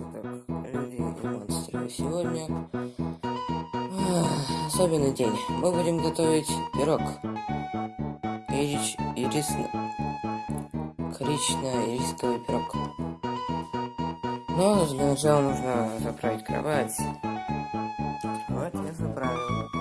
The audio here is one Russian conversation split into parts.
Так, люди и монстры. Сегодня особенный день. Мы будем готовить пирог. Ирич... Ирисно... Корично-ирисковый пирог. Но для начала нужно заправить кровать. Кровать я заправил.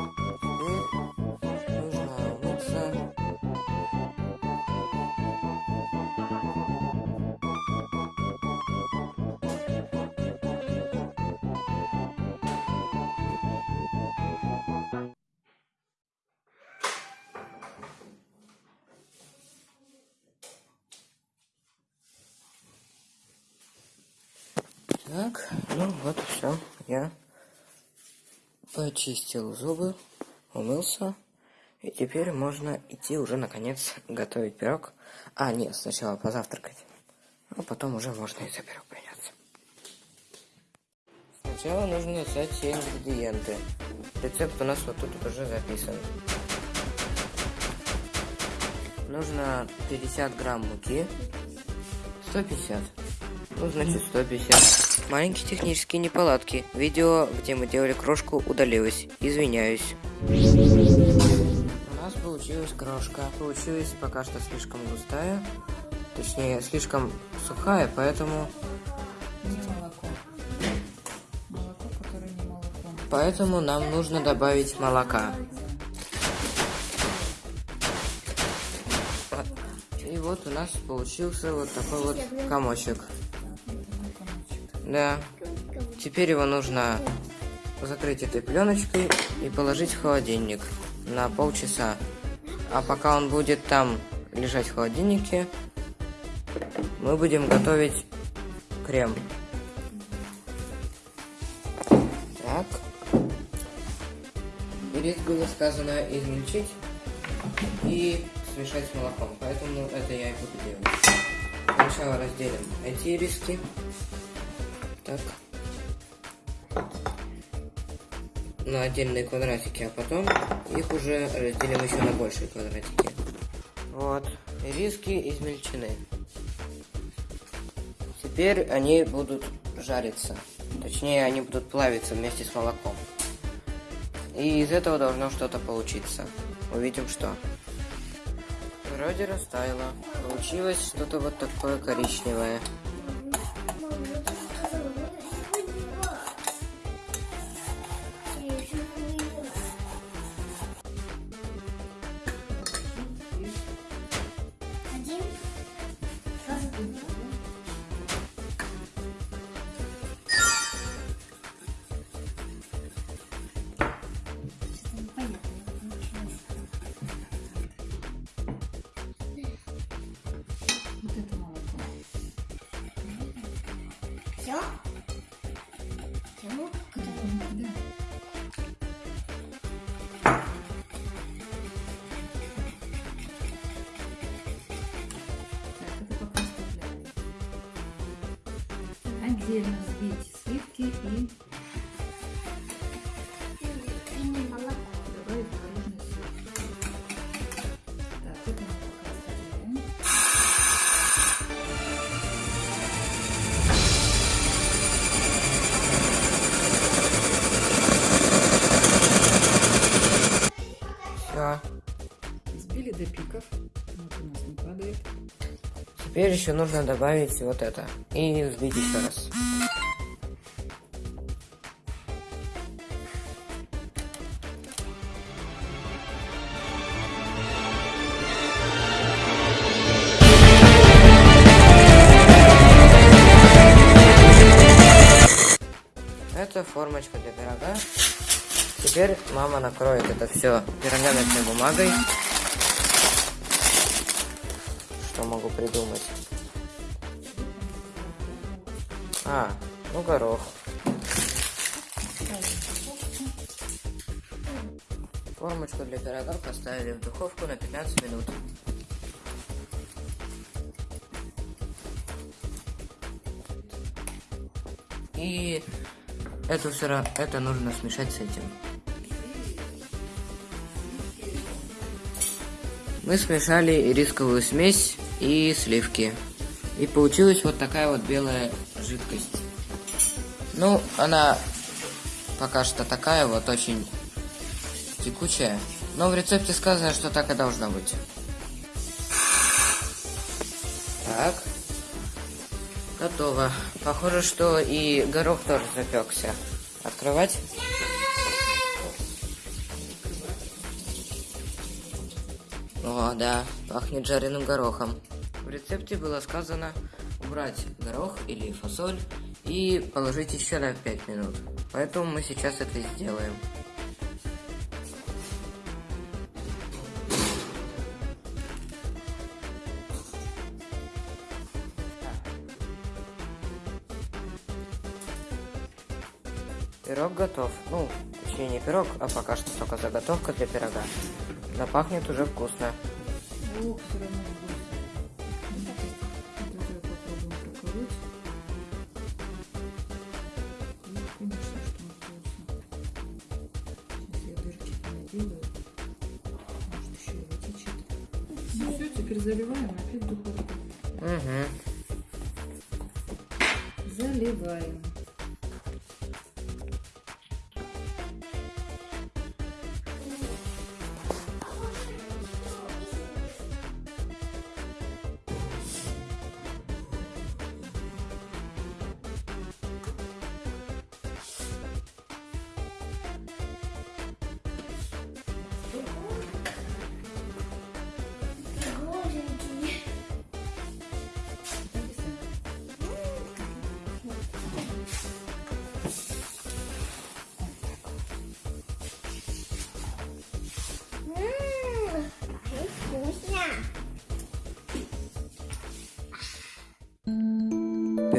Так, ну вот все. Я почистил зубы, умылся. И теперь можно идти уже наконец готовить пирог. А, нет, сначала позавтракать. А потом уже можно и за пирог приняться. Сначала нужно взять все ингредиенты. Рецепт у нас вот тут уже записан. Нужно 50 грамм муки. 150. Ну, значит, 150. Маленькие технические неполадки. Видео, где мы делали крошку, удалилось. Извиняюсь. У нас получилась крошка. Получилась пока что слишком густая. Точнее, слишком сухая, поэтому... Не молоко. Молоко, которое не молоко. Поэтому нам нужно добавить молока. И вот у нас получился вот такой вот комочек. Да. Теперь его нужно закрыть этой пленочкой и положить в холодильник на полчаса. А пока он будет там лежать в холодильнике, мы будем готовить крем. Так. Перед было сказано измельчить и смешать с молоком, поэтому это я и буду делать. Сначала разделим эти риски. Так. На отдельные квадратики, а потом их уже разделим еще на большие квадратики. Вот, риски измельчены. Теперь они будут жариться. Точнее, они будут плавиться вместе с молоком. И из этого должно что-то получиться. Увидим, что. Вроде растаяло. Получилось что-то вот такое коричневое. Все? Все? Да. Так, это пока оставляем. Отдельно взбейте сливки И Теперь еще нужно добавить вот это. И взбить еще раз. Это формочка для пирога. Теперь мама накроет это все пергаментной бумагой. Придумать? А, ну горох. Формочку для пирога поставили в духовку на 15 минут. И это все это нужно смешать с этим. Мы смешали рисковую смесь и сливки. И получилась вот такая вот белая жидкость. Ну, она пока что такая вот, очень текучая. Но в рецепте сказано, что так и должно быть. Так. Готово. Похоже, что и горох тоже запекся. Открывать? О, да, пахнет жареным горохом. В рецепте было сказано убрать горох или фасоль и положить еще на 5 минут. Поэтому мы сейчас это сделаем. Пирог готов. Ну, точнее не пирог, а пока что только заготовка для пирога. Но пахнет уже вкусно. Ох, все равно вкусно. Наделаю. Может, еще вытечет. Ну, все, теперь заливаем опять духовку. Угу. Заливаем.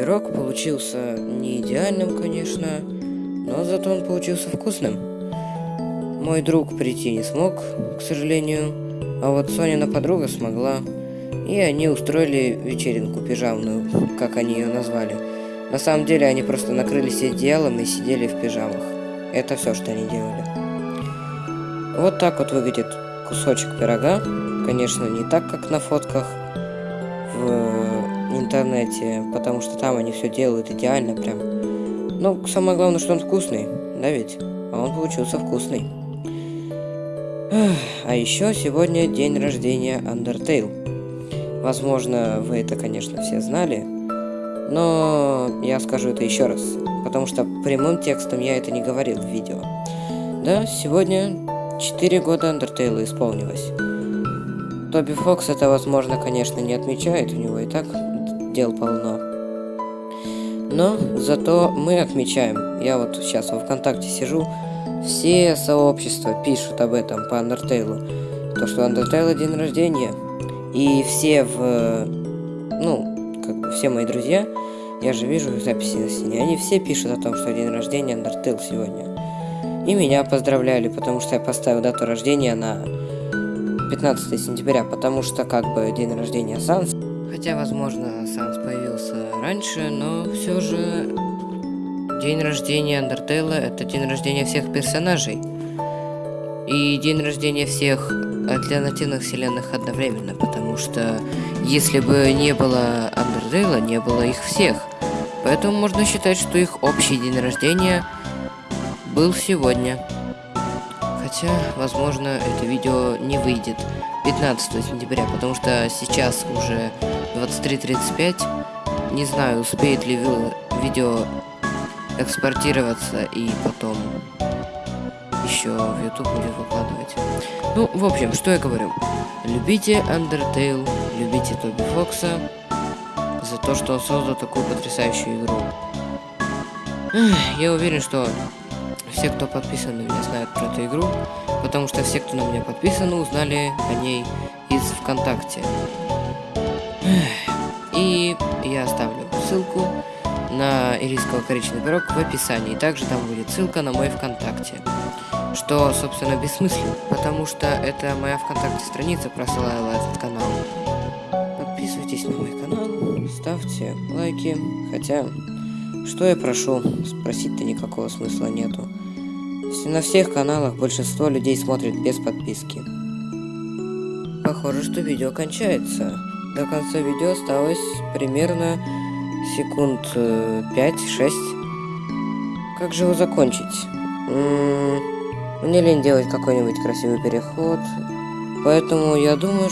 Пирог получился не идеальным, конечно, но зато он получился вкусным. Мой друг прийти не смог, к сожалению, а вот Сонина подруга смогла. И они устроили вечеринку пижамную, как они ее назвали. На самом деле они просто накрылись одеялом и сидели в пижамах. Это все, что они делали. Вот так вот выглядит кусочек пирога. Конечно, не так, как на фотках в интернете, потому что там они все делают идеально прям. Ну, самое главное, что он вкусный, да ведь? А он получился вкусный. А еще сегодня день рождения Undertale. Возможно, вы это, конечно, все знали, но я скажу это еще раз, потому что прямым текстом я это не говорил в видео. Да, сегодня 4 года Undertale исполнилось. Тоби Фокс это, возможно, конечно, не отмечает, у него и так дел полно. Но зато мы отмечаем. Я вот сейчас во ВКонтакте сижу, все сообщества пишут об этом по Undertale. То, что Undertale день рождения. И все в... Ну, как бы все мои друзья, я же вижу записи на стене, они все пишут о том, что день рождения Undertale сегодня. И меня поздравляли, потому что я поставил дату рождения на 15 сентября, потому что как бы день рождения Санс. Хотя, возможно, Санс появился раньше, но все же день рождения Андертейла это день рождения всех персонажей. И день рождения всех альтернативных вселенных одновременно, потому что если бы не было Андертейла, не было их всех. Поэтому можно считать, что их общий день рождения был сегодня. Хотя, возможно, это видео не выйдет 15 сентября, потому что сейчас уже 23.35. Не знаю, успеет ли ви- видео экспортироваться и потом еще в YouTube будет выкладывать. Ну, в общем, что я говорю. Любите Undertale, любите Тоби Фокса за то, что он создал такую потрясающую игру. Я уверен, что все, кто подписан на меня, знают про эту игру, потому что все, кто на меня подписаны, узнали о ней из ВКонтакте. И я оставлю ссылку на ирисково коричневый пирог в описании. Также там будет ссылка на мой ВКонтакте. Что, собственно, бессмысленно, потому что это моя ВКонтакте страница просылала этот канал. Подписывайтесь на мой канал, ставьте лайки. Хотя, что я прошу, спросить-то никакого смысла нету. На всех каналах большинство людей смотрит без подписки. Похоже, что видео кончается. До конца видео осталось примерно секунд э, 5-6. как же его закончить? М, Мне лень делать какой-нибудь красивый переход. Поэтому я думаю,